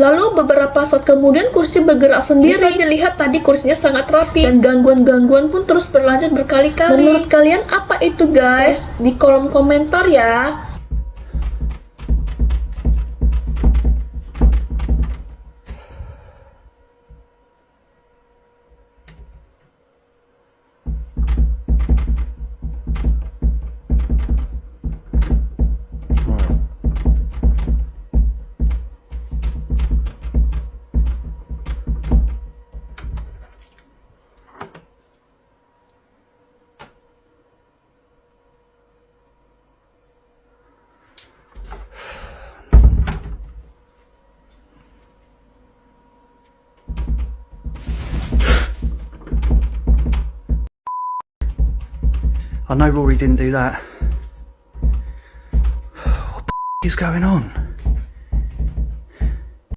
Lalu beberapa saat kemudian kursi bergerak sendiri. Bisa dilihat tadi kursinya sangat rapi dan gangguan-gangguan pun terus berlanjut berkali-kali. Menurut kalian apa itu guys? Di kolom komentar ya. I know Rory didn't do that. What the is going on?